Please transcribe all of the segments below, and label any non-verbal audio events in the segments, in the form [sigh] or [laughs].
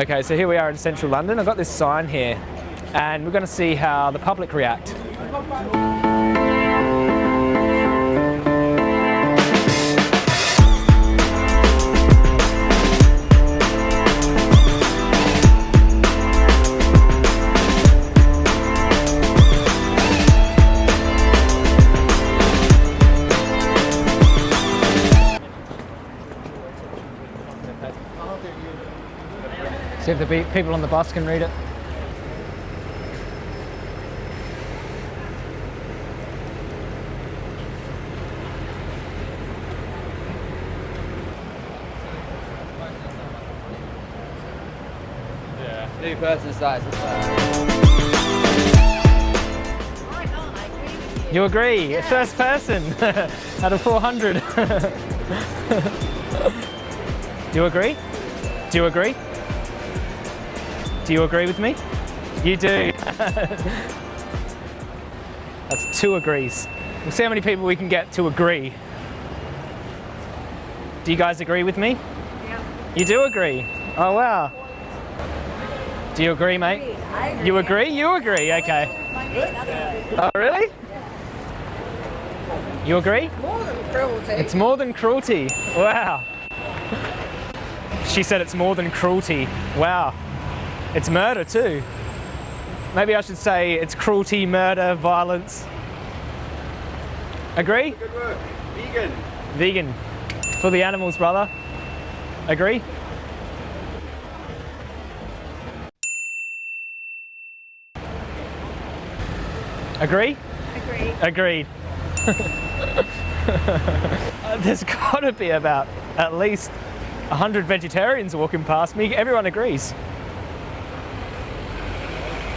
Okay, so here we are in central London. I've got this sign here, and we're going to see how the public react. See if the people on the bus can read it. Yeah. New person size. You agree? First person [laughs] out of 400. Do [laughs] you agree? Do you agree? Do you agree with me? You do. [laughs] That's two agrees. We'll see how many people we can get to agree. Do you guys agree with me? Yeah. You do agree? Oh wow. Do you agree, mate? I agree. You agree? You agree? Okay. My mate, another Oh really? You agree? one. More than cruelty. It's more than cruelty. Wow. She said it's more than cruelty. Wow. It's murder too. Maybe I should say it's cruelty, murder, violence. Agree? Good work. Vegan. Vegan. For the animals, brother. Agree? Agree? Agree. Agreed. [laughs] Uh, There's got to be about at least 100 vegetarians walking past me. Everyone agrees.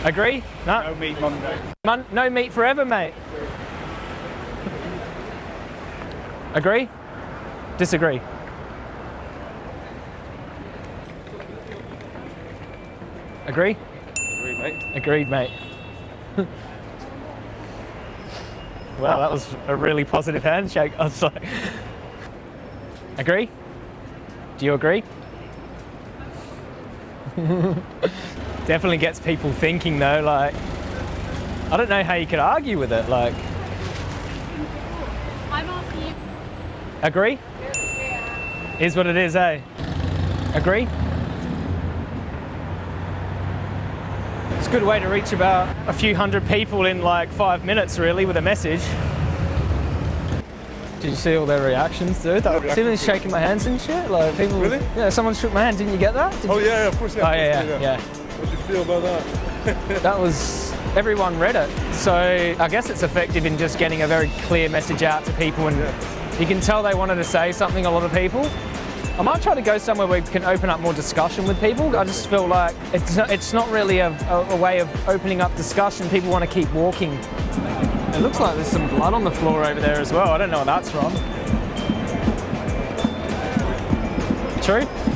Agree? No? No meat Monday. Mon- no meat forever, mate. Agree? Disagree? Agree? Agree, mate. Agreed, mate. well, that was a really positive handshake. I was like, agree? Do you agree? [laughs] Definitely gets people thinking though, like, I don't know how you could argue with it. Like, I'm asking you. agree? Is what it is, eh? Agree? It's a good way to reach about a few hundred people in like five minutes, really, with a message. Did you see all their reactions, dude? That, see them shaking my hands and shit? Like people. Really? Yeah, someone shook my hand. Didn't you get that? Did Oh you- yeah, of course. Yeah, Oh of yeah, course, yeah, yeah. What do you feel about that? [laughs] That was everyone read it. So I guess it's effective in just getting a very clear message out to people, and you can tell they wanted to say something. A lot of people. I might try to go somewhere where we can open up more discussion with people. I just feel like it's not, it's not really a, a, a way of opening up discussion. People want to keep walking. It looks like there's some blood on the floor over there as well. I don't know where that's from. True?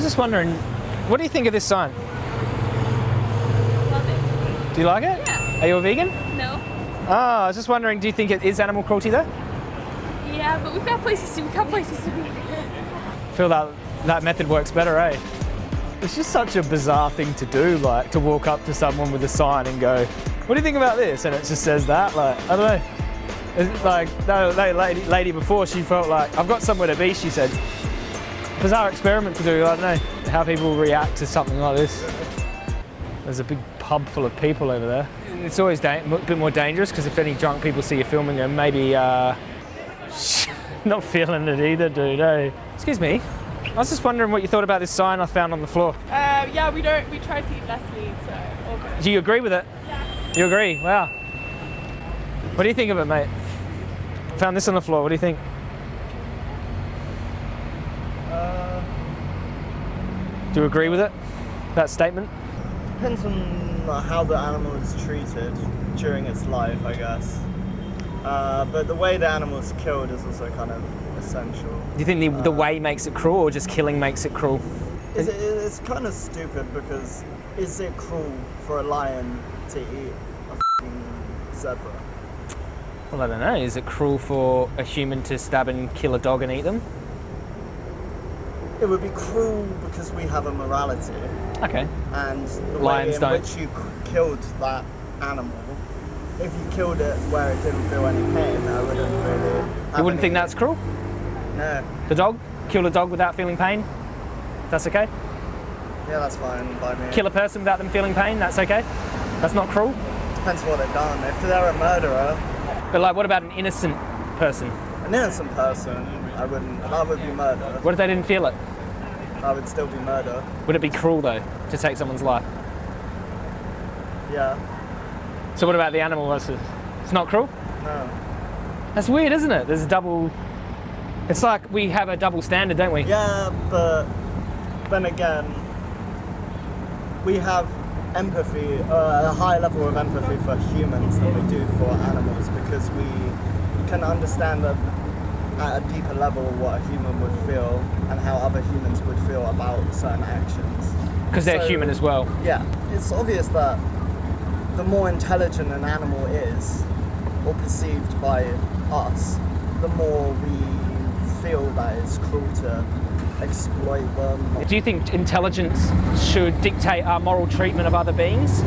Was just wondering, what do you think of this sign? Love it. Do you like it? Yeah. Are you a vegan? No. Oh, I was just wondering, do you think it is animal cruelty there? Yeah, but we've got places to. We've got places to be. feel that that method works better, eh? It's just such a bizarre thing to do, like to walk up to someone with a sign and go, "What do you think about this?" And it just says that. Like I don't know. It's like that, that lady, lady before, she felt like I've got somewhere to be. She said, "Bizarre experiment to do." I don't know how people react to something like this. There's a big pub full of people over there. It's always a bit more dangerous because if any drunk people see you filming them, maybe uh, [laughs] not feeling it either, dude. Eh? Excuse me. I was just wondering what you thought about this sign I found on the floor. Uh, yeah, we don't. We try to eat less meat, so all good. Do you agree with it? Yeah. You agree? Wow. What do you think of it, mate? Found this on the floor. What do you think? Do you agree with it? That statement? Depends on how the animal is treated during its life, I guess. Uh, but the way the animal is killed is also kind of essential. Do you think the, the way makes it cruel or just killing makes it cruel? Is it, it's kind of stupid because is it cruel for a lion to eat a f***ing zebra? Well, I don't know. Is it cruel for a human to stab and kill a dog and eat them? It would be cruel because we have a morality, Okay. and the Lions way in don't. which you killed that animal. If you killed it where it didn't feel any pain, I wouldn't really. You wouldn't think that's cruel? No. The dog? Kill a dog without feeling pain? That's okay? Yeah, that's fine by me. Kill a person without them feeling pain? That's okay? That's not cruel? Depends what they've done. If they're a murderer, But like, what about an innocent person? an innocent person, I wouldn't. That would be murder. What if they didn't feel it? That would still be murder. Would it be cruel though to take someone's life? Yeah. So what about the animal versus? It's not cruel? No. That's weird, isn't it? There's a double. It's like we have a double standard, don't we? Yeah, but then again, we have empathy, uh, a high level of empathy for humans than we do for animals because we can understand that at a deeper level what a human would feel and how other humans would feel about certain actions. Because they're So- human as well. Yeah, it's obvious that the more intelligent an animal is, or perceived by us, the more we feel that it's cruel to exploit them. Do you think intelligence should dictate our moral treatment of other beings?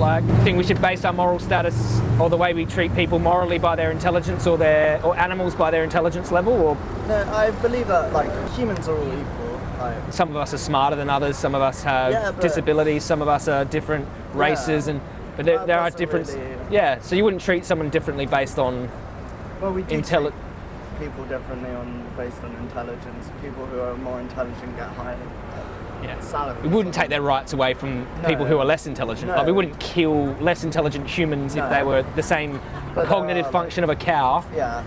Like, you think we should base our moral status or the way we treat people morally by their intelligence or their or animals by their intelligence level? Or No, I believe that like humans are all equal. Like, some of us are smarter than others, some of us have Yeah, but- disabilities, some of us are different races, and but there, there are different. really- Yeah, so you wouldn't treat someone differently based on well, we do intelli- treat people differently on based on intelligence. People who are more intelligent get higher Yeah. salaries. We wouldn't take their rights away from people who are less intelligent. Like we wouldn't kill less intelligent humans if they were the same But cognitive are, function of a cow. Yeah.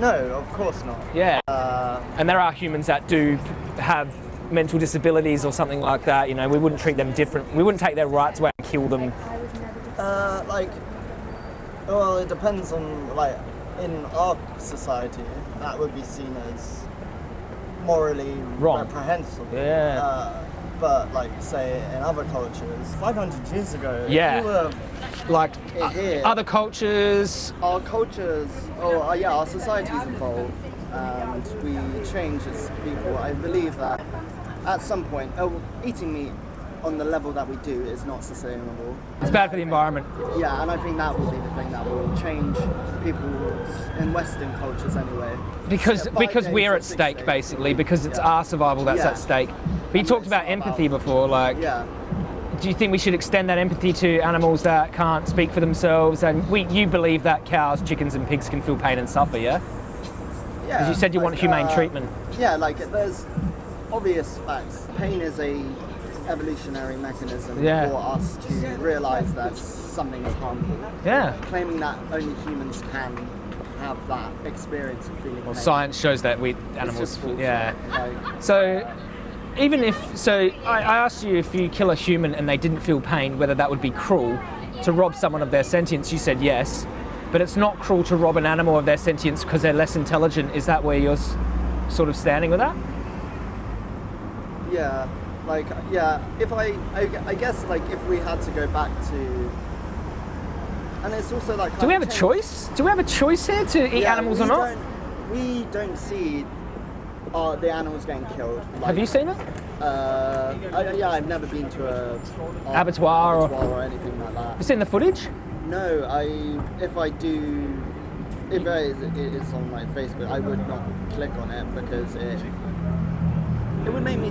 No, of course not. Yeah. Uh, And there are humans that do have mental disabilities or something like that. You know, we wouldn't treat them different. We wouldn't take their rights away and kill them. Uh, like, well, it depends on like in our society that would be seen as morally Wrong. reprehensible. Yeah. Uh, but like, say in other cultures, 500 years ago, if Yeah. you were Like here, other cultures. our cultures, or uh, yeah, our societies evolve and we change as people. I believe that at some point, oh, eating meat on the level that we do is not sustainable. It's bad for the environment. Yeah, and I think that will be the thing that will change people's in Western cultures anyway. Because Yeah, because we're at stake days. basically because it's Yeah. our survival that's Yeah. at stake. But you And talked about empathy about- before. Like, Yeah, do you think we should extend that empathy to animals that can't speak for themselves? And we, you believe that cows, chickens, and pigs can feel pain and suffer, yeah? yeah. Because you said you want humane uh, treatment. Yeah, like there's obvious facts. Pain is a evolutionary mechanism Yeah. for us to realise that something is harmful. Yeah. Claiming that only humans can have that experience of feeling Well, pain. science shows that we animals, yeah. Like, So, even if so, I, I asked you if you kill a human and they didn't feel pain, whether that would be cruel to rob someone of their sentience. You said yes, but it's not cruel to rob an animal of their sentience because they're less intelligent. Is that where you're s- sort of standing with that? Yeah, like yeah. If I, I, I guess like if we had to go back to, and it's also like. Do we have a choice? Do we have a choice here to eat Yeah, animals or not? We don't see uh, the animals getting killed. Like, Have you seen it? Uh, I, yeah, I've never been to a a Abattoir or- abattoir or anything like that. have You seen the footage? No, I if I do, if it is, it is on my Facebook, I would not click on it because it it would make me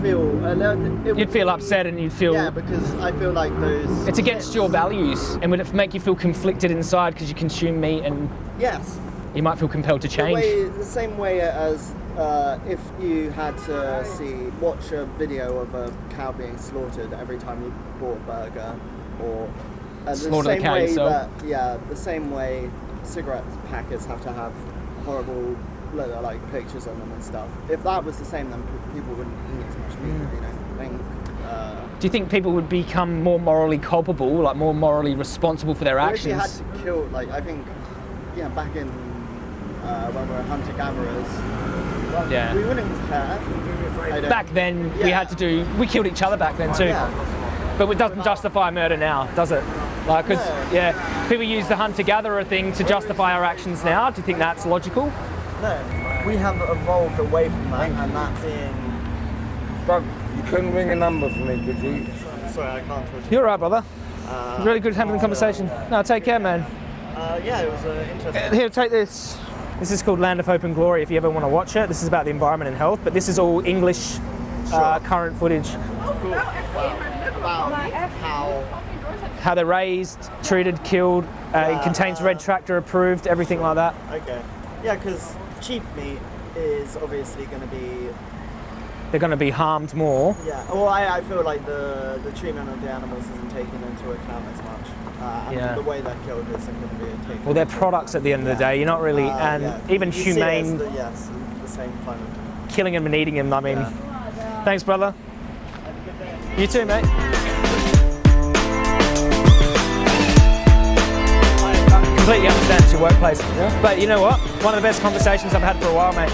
feel a little. It You'd feel upset and you'd feel Yeah, because I feel like those. it's against clips- your values, and would it make you feel conflicted inside because you consume meat and Yes. you might feel compelled to The, change? way, the same way as uh, if you had to see watch a video of a cow being slaughtered every time you bought a burger, or uh, the Slaughter the same cow way yourself. that yeah, the same way cigarette packets have to have horrible like pictures on them and stuff. If that was the same, then people wouldn't eat as much meat. Mm. You know, think. Uh, Do you think people would become more morally culpable, like more morally responsible for their actions? if you had to kill, like I think, yeah, back in uh, when we were hunter gatherers, well, Yeah. we wouldn't care. Back then, we had to do. We killed each other back then too, Yeah. but it doesn't justify murder now, does it? Like, 'cause, No. yeah, people use the hunter-gatherer thing to justify our actions now. Do you think that's logical? No, we have evolved away from that, and that being. Doug, you couldn't ring a number for me, could you? Sorry, I can't talk you. You're right, brother. Uh, Really good having a conversation. No, take care, man. uh, yeah, it was uh, interesting. Here, take this. This is called Land of Hope and Glory. If you ever want to watch it, this is about the environment and health. But this is all English uh, Sure. current footage. About how. How they're raised, treated, killed. Uh, it contains red tractor approved, everything like that. Okay. Yeah, because cheap meat is obviously going to be. They're going to be harmed more. Yeah. Well, I, I feel like the the treatment of the animals isn't taken into account as much. Uh, and Yeah. the way they're killed isn't going to be taken. Well, they're products at the end of the day. You're not really, Uh, and yeah. even You see it as humane, The, yes, the same kind of. killing them and eating them. I mean, Yeah. thanks, brother. You too, mate. Completely understand it's your workplace. But you know what? One of the best conversations I've had for a while, mate.